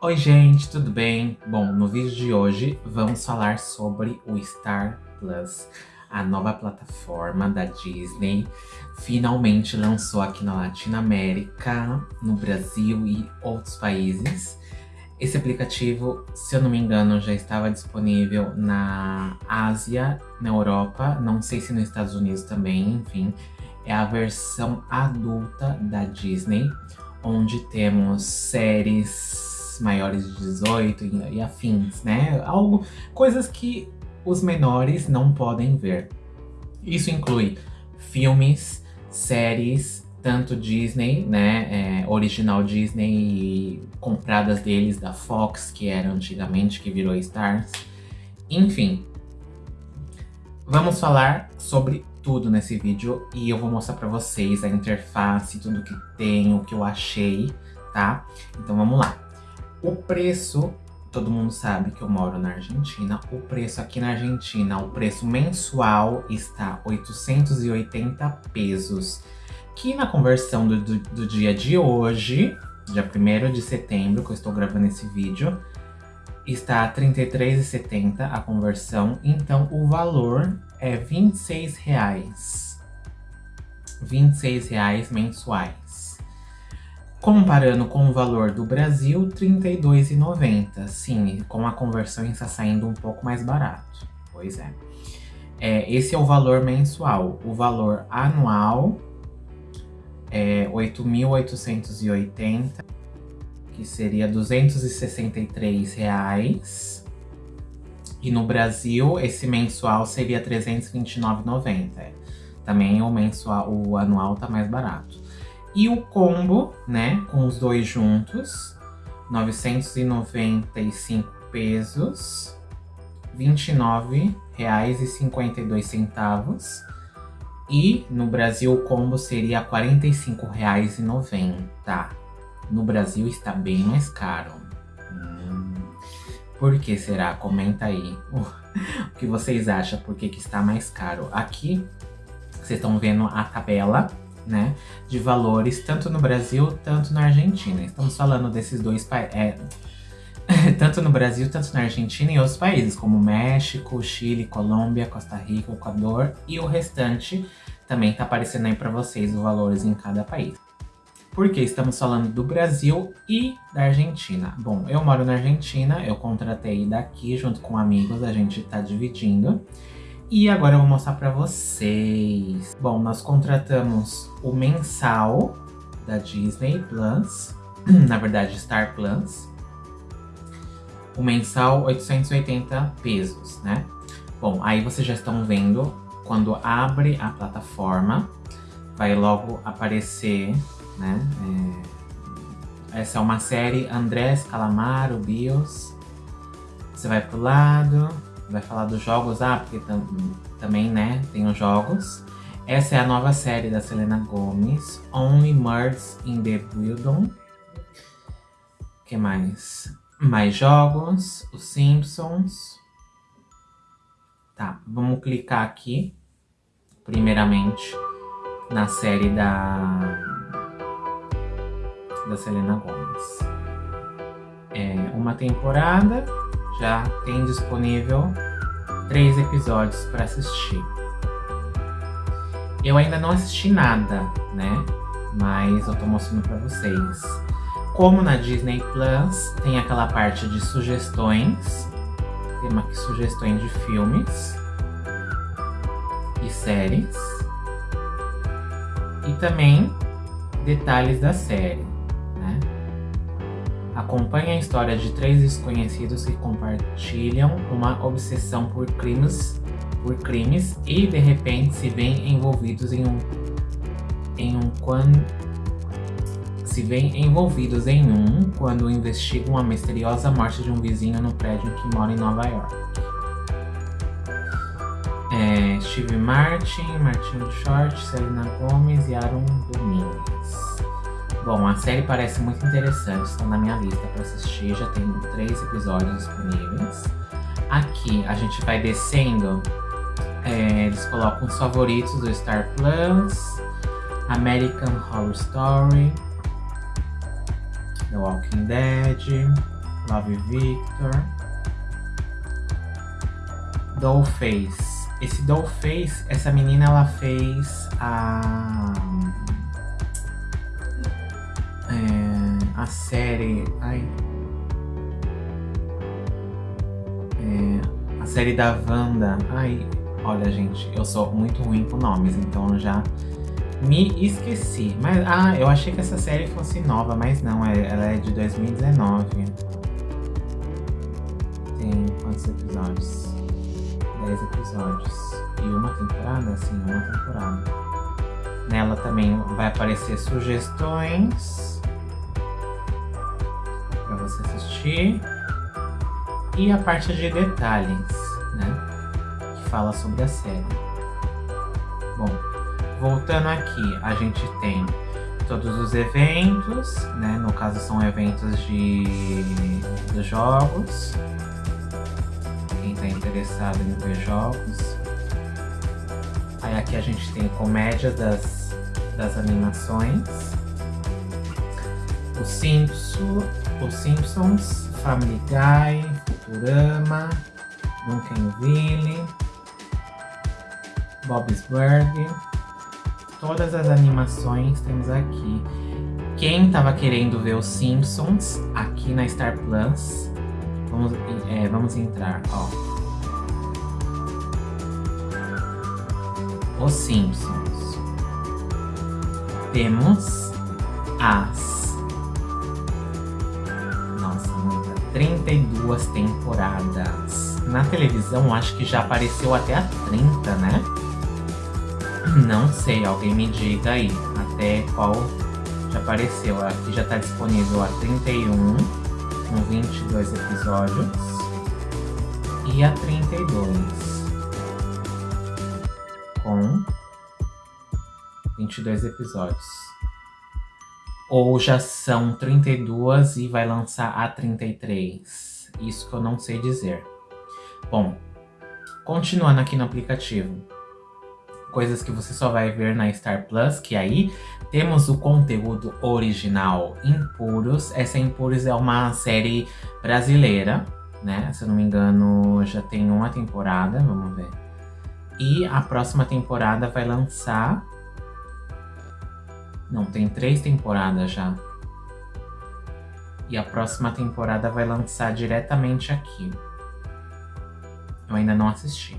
Oi gente, tudo bem? Bom, no vídeo de hoje vamos falar sobre o Star Plus, a nova plataforma da Disney. Finalmente lançou aqui na Latinoamérica, no Brasil e outros países. Esse aplicativo, se eu não me engano, já estava disponível na Ásia, na Europa, não sei se nos Estados Unidos também, enfim. É a versão adulta da Disney, onde temos séries maiores de 18 e, e afins, né? Algo, coisas que os menores não podem ver. Isso inclui filmes, séries, tanto Disney, né, é, original Disney e compradas deles da Fox, que era antigamente, que virou Stars. Enfim, vamos falar sobre tudo nesse vídeo e eu vou mostrar pra vocês a interface, tudo que tem, o que eu achei, tá? Então vamos lá. O preço, todo mundo sabe que eu moro na Argentina, o preço aqui na Argentina, o preço mensual está 880 pesos. Que na conversão do, do, do dia de hoje, dia 1 de setembro, que eu estou gravando esse vídeo, está R$ 33,70 a conversão, então o valor é 26 reais. 26 reais mensuais. Comparando com o valor do Brasil, R$ 32,90. Sim, com a conversão está saindo um pouco mais barato. Pois é. é. Esse é o valor mensual. O valor anual é 8.880, que seria 263 reais. E no Brasil, esse mensual seria R$ 329,90. Também o mensual, o anual tá mais barato. E o combo, né, com os dois juntos, 995 pesos, R$ 29,52. E no Brasil o combo seria R$ 45,90. No Brasil está bem mais caro. Hum, por que será? Comenta aí o que vocês acham, por que, que está mais caro. Aqui, vocês estão vendo a tabela né, de valores, tanto no Brasil, tanto na Argentina. Estamos falando desses dois países, é, tanto no Brasil, tanto na Argentina e outros países, como México, Chile, Colômbia, Costa Rica, Equador e o restante também tá aparecendo aí para vocês os valores em cada país. Porque estamos falando do Brasil e da Argentina. Bom, eu moro na Argentina, eu contratei daqui junto com amigos, a gente tá dividindo. E agora eu vou mostrar pra vocês. Bom, nós contratamos o mensal da Disney Plus. Na verdade, Star Plus. O mensal, 880 pesos, né? Bom, aí vocês já estão vendo, quando abre a plataforma, vai logo aparecer, né? É... Essa é uma série Andrés Calamaro, Bios. Você vai pro lado, vai falar dos jogos, ah, porque tam, também, né, tem os jogos. Essa é a nova série da Selena Gomez, Only Murders in the Building. que mais? Mais jogos, os Simpsons. Tá, vamos clicar aqui, primeiramente, na série da, da Selena Gomez. É uma temporada, já tem disponível três episódios para assistir. Eu ainda não assisti nada, né? Mas eu tô mostrando para vocês. Como na Disney Plus, tem aquela parte de sugestões. Tem aqui sugestões de filmes e séries. E também detalhes da série. Acompanhe a história de três desconhecidos que compartilham uma obsessão por crimes, por crimes e de repente se veem envolvidos em um em um quando se veem envolvidos em um quando investigam a misteriosa morte de um vizinho no prédio que mora em Nova York. É, Steve Martin, Martin Short, Selena Gomez e Aaron Domingues. Bom, a série parece muito interessante, está na minha lista para assistir, já tem três episódios disponíveis. Aqui a gente vai descendo, é, eles colocam os favoritos do Star Plus, American Horror Story, The Walking Dead, Love Victor. Dollface. Esse Dollface, essa menina ela fez a. a série. Ai. É, a série da Wanda. Ai, olha, gente, eu sou muito ruim com nomes, então já me esqueci. Mas, ah, eu achei que essa série fosse nova, mas não, é, ela é de 2019. Tem quantos episódios? 10 episódios. E uma temporada? Sim, uma temporada. Nela também vai aparecer sugestões você assistir. E a parte de detalhes, né? Que fala sobre a série. Bom, voltando aqui, a gente tem todos os eventos, né? No caso são eventos de dos jogos. Quem está interessado em ver jogos. Aí aqui a gente tem comédia das, das animações. O Simpson, os Simpsons, Family Guy, Futurama, Duncanville, Bob's Burger. Todas as animações temos aqui. Quem tava querendo ver os Simpsons aqui na Star Plus, vamos, é, vamos entrar, ó. Os Simpsons. Temos as. 32 temporadas. Na televisão, acho que já apareceu até a 30, né? Não sei, alguém me diga aí até qual já apareceu. Aqui já está disponível a 31, com 22 episódios. E a 32 com 22 episódios. Ou já são 32 e vai lançar a 33. Isso que eu não sei dizer. Bom, continuando aqui no aplicativo. Coisas que você só vai ver na Star Plus, que aí temos o conteúdo original Impuros. Essa Impuros é uma série brasileira, né? Se eu não me engano, já tem uma temporada, vamos ver. E a próxima temporada vai lançar. Não, tem três temporadas já. E a próxima temporada vai lançar diretamente aqui. Eu ainda não assisti.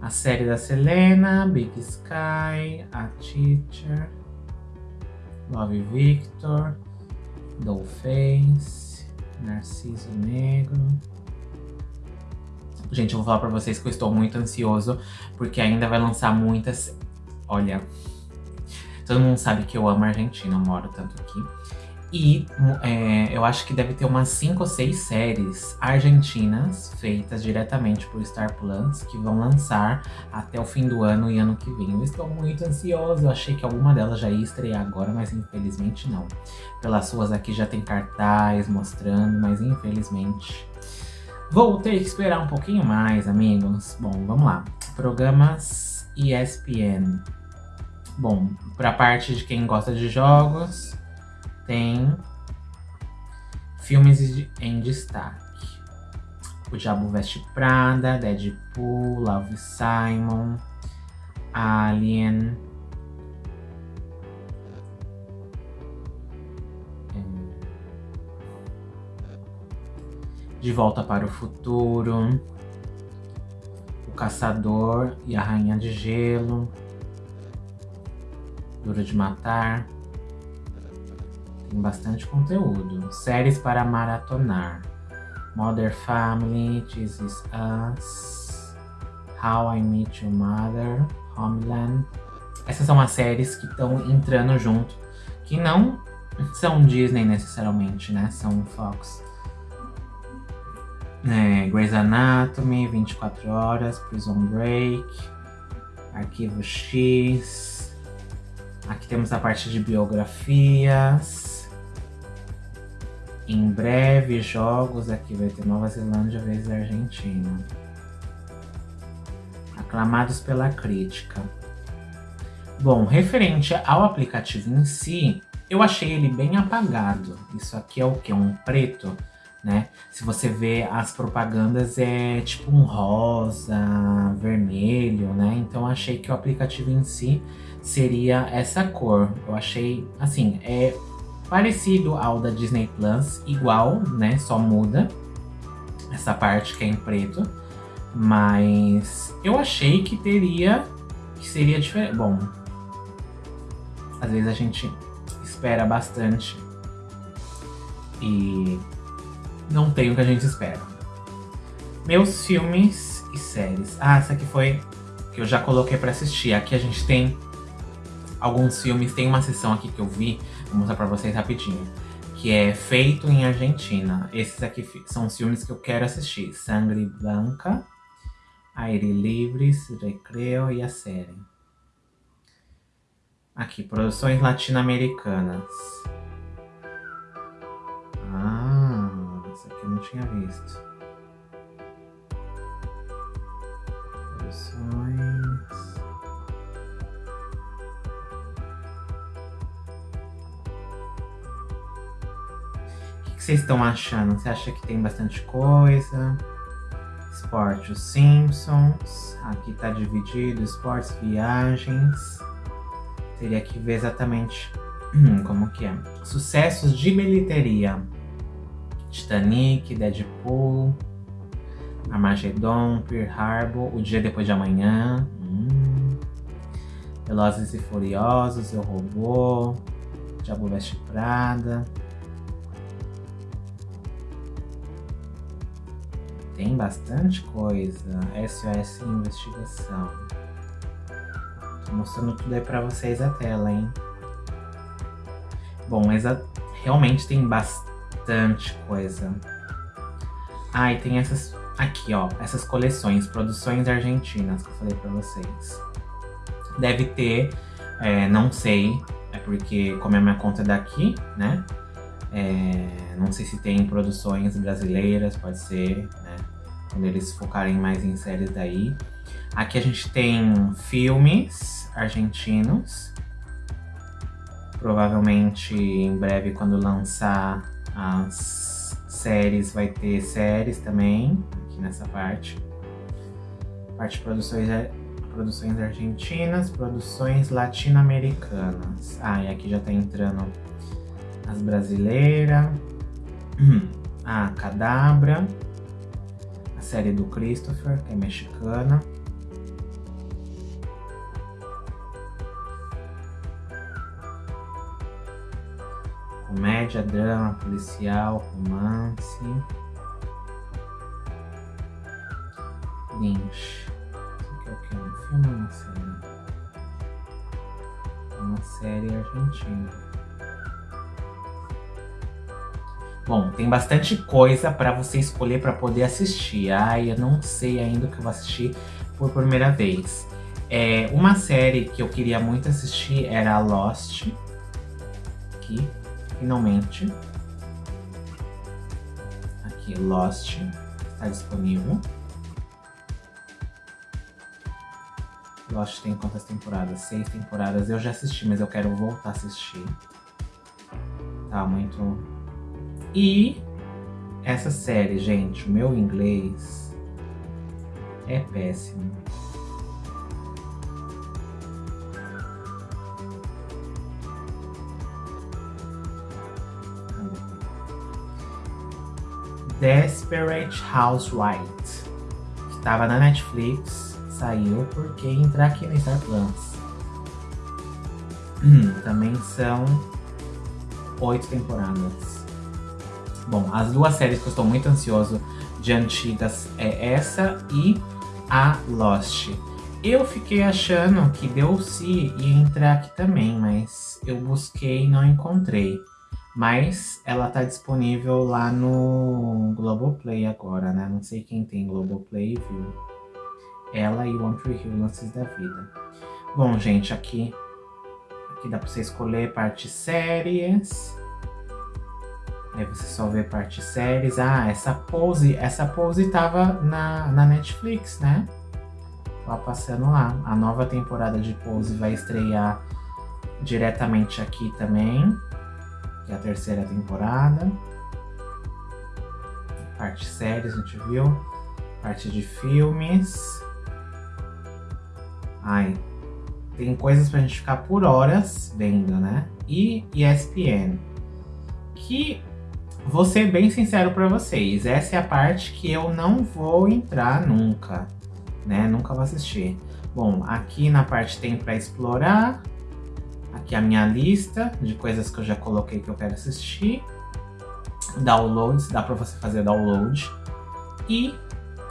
A série da Selena, Big Sky, A Teacher, Love Victor, Dollface, Narciso Negro. Gente, eu vou falar pra vocês que eu estou muito ansioso, porque ainda vai lançar muitas... Olha, todo mundo sabe que eu amo a Argentina, eu moro tanto aqui. E é, eu acho que deve ter umas 5 ou 6 séries argentinas feitas diretamente por Star Plus que vão lançar até o fim do ano e ano que vem. Eu estou muito ansioso, eu achei que alguma delas já ia estrear agora, mas infelizmente não. Pelas suas aqui já tem cartaz mostrando, mas infelizmente Vou ter que esperar um pouquinho mais, amigos. Bom, vamos lá. Programas ESPN. Bom, para a parte de quem gosta de jogos, tem filmes em destaque. O Diabo Veste Prada, Deadpool, Love Simon, Alien, De Volta para o Futuro, O Caçador e a Rainha de Gelo, De Matar. Tem bastante conteúdo. Séries para maratonar. Mother Family, This Is Us, How I Met Your Mother, Homeland. Essas são as séries que estão entrando junto, que não são Disney necessariamente, né? São Fox. É, Grey's Anatomy, 24 Horas, Prison Break, Arquivo X. Aqui temos a parte de biografias. Em breve, jogos. Aqui vai ter Nova Zelândia vezes Argentina. Aclamados pela crítica. Bom, referente ao aplicativo em si, eu achei ele bem apagado. Isso aqui é o que? Um preto né? Se você vê as propagandas é tipo um rosa, vermelho, né? Então achei que o aplicativo em si seria essa cor. Eu achei, assim, é parecido ao da Disney Plus, igual, né? Só muda essa parte que é em preto. Mas eu achei que teria, que seria diferente. Bom, às vezes a gente espera bastante e não tem o que a gente espera. Meus filmes e séries. Ah, essa aqui foi que eu já coloquei pra assistir. Aqui a gente tem alguns filmes. Tem uma sessão aqui que eu vi, vou mostrar pra vocês rapidinho. Que é Feito em Argentina. Esses aqui são os filmes que eu quero assistir. Sangre Blanca, Aire Livres, Recreo e a série. Aqui, produções latino-americanas. Que eu não tinha visto. Produções. O que vocês estão achando? Você acha que tem bastante coisa? Esporte, os Simpsons. Aqui tá dividido, esportes, viagens. Teria que ver exatamente como que é. Sucessos de bilheteria. Titanic, Deadpool, Armageddon, Pearl Harbor, O Dia Depois de Amanhã, hum, Velozes e Furiosos, Eu Robô, Diabo Veste Prada. Tem bastante coisa. SOS Investigação. Tô mostrando tudo aí pra vocês a tela, hein? Bom, mas realmente tem bastante bastante coisa. Ah, e tem essas aqui, ó, essas coleções, produções argentinas que eu falei pra vocês. Deve ter, é, não sei, é porque como a minha conta é daqui, né? É, não sei se tem produções brasileiras, pode ser, né? Quando eles focarem mais em séries daí. Aqui a gente tem filmes argentinos. Provavelmente em breve, quando lançar as séries, vai ter séries também, aqui nessa parte. Parte de produções, produções argentinas, produções latino-americanas. Ah, e aqui já tá entrando as brasileiras. A ah, Cadabra. A série do Christopher, que é mexicana. Comédia, drama, policial, romance. Lynch. Isso aqui é o que? Um filme ou uma série? É uma série argentina. Bom, tem bastante coisa para você escolher para poder assistir. Ai, eu não sei ainda o que eu vou assistir por primeira vez. É, uma série que eu queria muito assistir era Lost. Aqui, finalmente. Aqui, Lost está disponível. Lost tem quantas temporadas? Seis temporadas. Eu já assisti, mas eu quero voltar a assistir. Tá muito... E essa série, gente, o meu inglês é péssimo. Desperate Housewives, que estava na Netflix, saiu porque entrar aqui no Star Plus. Também são oito temporadas. Bom, as duas séries que eu estou muito ansioso de antigas é essa e a Lost. Eu fiquei achando que Deus ia entrar aqui também, mas eu busquei e não encontrei. Mas ela tá disponível lá no Globoplay agora, né? Não sei quem tem Globoplay viu. Ela e One Tree Hill Lances da Vida. Bom, gente, aqui, aqui dá pra você escolher parte séries. Aí você só vê parte séries. Ah, essa pose, essa pose tava na, na Netflix, né? Tá passando lá. A nova temporada de Pose vai estrear diretamente aqui também a terceira temporada. parte séries, a gente viu. Parte de filmes. Ai, tem coisas pra gente ficar por horas vendo, né? E ESPN. Que vou ser bem sincero para vocês, essa é a parte que eu não vou entrar nunca, né? Nunca vou assistir. Bom, aqui na parte tem para explorar. Aqui a minha lista de coisas que eu já coloquei que eu quero assistir. Downloads, dá para você fazer download. E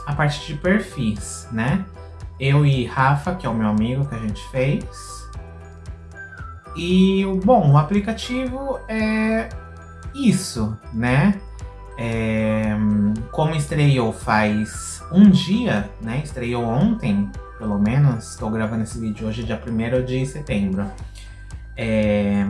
a parte de perfis, né? Eu e Rafa, que é o meu amigo que a gente fez. E, bom, o aplicativo é isso, né? É, como estreou faz um dia, né? Estreou ontem, pelo menos. Estou gravando esse vídeo hoje, dia 1 de setembro. É,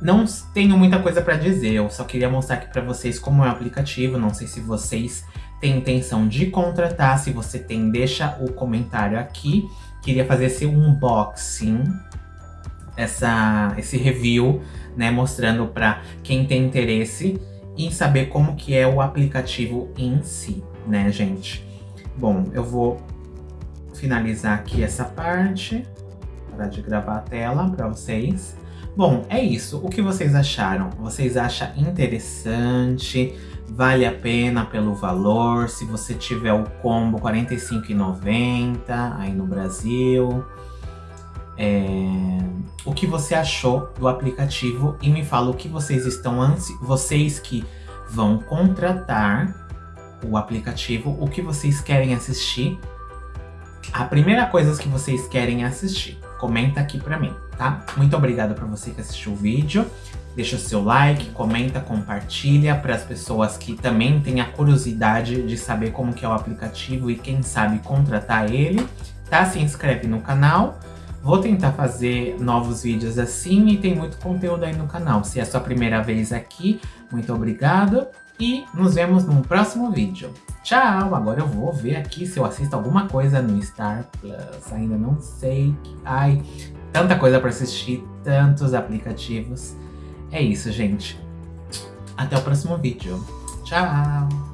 não tenho muita coisa para dizer, eu só queria mostrar aqui para vocês como é o aplicativo. Não sei se vocês têm intenção de contratar, se você tem, deixa o comentário aqui. Queria fazer esse unboxing, essa, esse review, né, mostrando para quem tem interesse em saber como que é o aplicativo em si, né, gente? Bom, eu vou finalizar aqui essa parte, parar de gravar a tela para vocês. Bom, é isso. O que vocês acharam? Vocês acham interessante? Vale a pena pelo valor? Se você tiver o combo R$ 45,90 aí no Brasil. É... O que você achou do aplicativo? E me fala o que vocês estão ansi... Vocês que vão contratar o aplicativo, o que vocês querem assistir. A primeira coisa que vocês querem assistir comenta aqui pra mim, tá? Muito obrigado pra você que assistiu o vídeo. Deixa o seu like, comenta, compartilha para as pessoas que também têm a curiosidade de saber como que é o aplicativo e quem sabe contratar ele, tá? Se inscreve no canal. Vou tentar fazer novos vídeos assim e tem muito conteúdo aí no canal. Se é a sua primeira vez aqui, muito obrigado e nos vemos num próximo vídeo. Tchau! Agora eu vou ver aqui se eu assisto alguma coisa no Star Plus. Ainda não sei. Ai, tanta coisa para assistir, tantos aplicativos. É isso, gente. Até o próximo vídeo. Tchau!